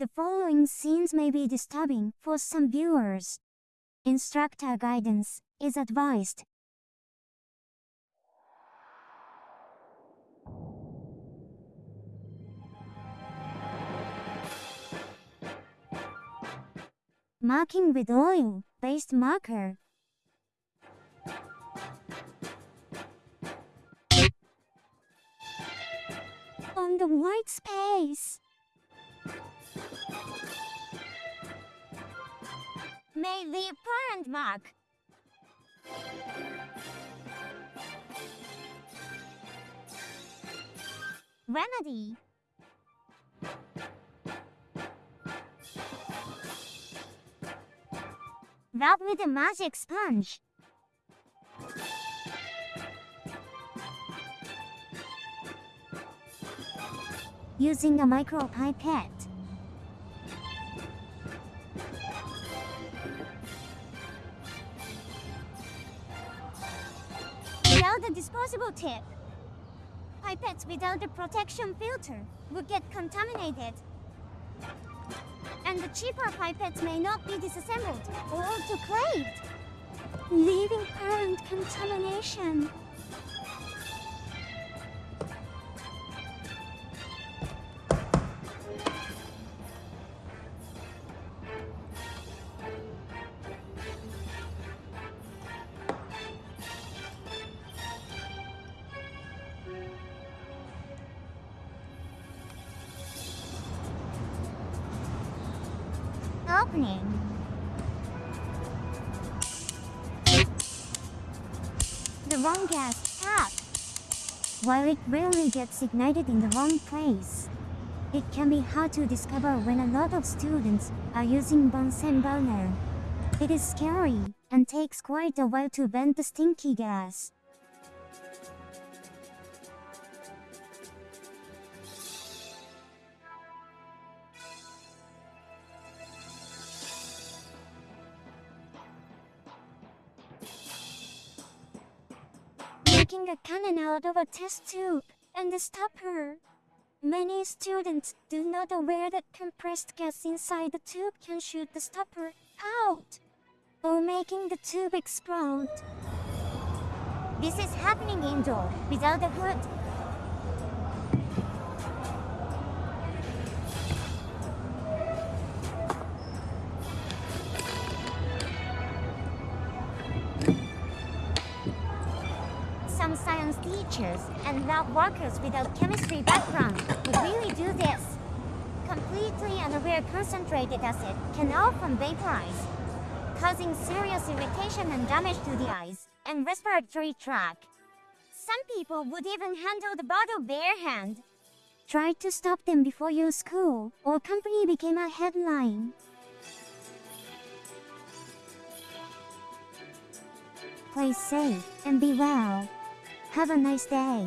The following scenes may be disturbing for some viewers. Instructor guidance is advised. Marking with oil-based marker. On the white space. May leave parent mark. Remedy. Rub with a magic sponge. Using a micropipette. Without the disposable tip, pipettes without the protection filter would get contaminated. And the cheaper pipettes may not be disassembled or autoclaved, leaving parent contamination. The wrong gas. While it rarely gets ignited in the wrong place, it can be hard to discover when a lot of students are using Bunsen burner. It is scary and takes quite a while to vent the stinky gas. Making a cannon out of a test tube and a stopper. Many students do not aware that compressed gas inside the tube can shoot the stopper out, or making the tube explode. This is happening indoor, without a hood. Teachers and lab workers without chemistry background would really do this. Completely unaware concentrated acid can often vaporize, causing serious irritation and damage to the eyes and respiratory tract. Some people would even handle the bottle barehand. Try to stop them before your school or company became a headline. Play safe and be well. Have a nice day.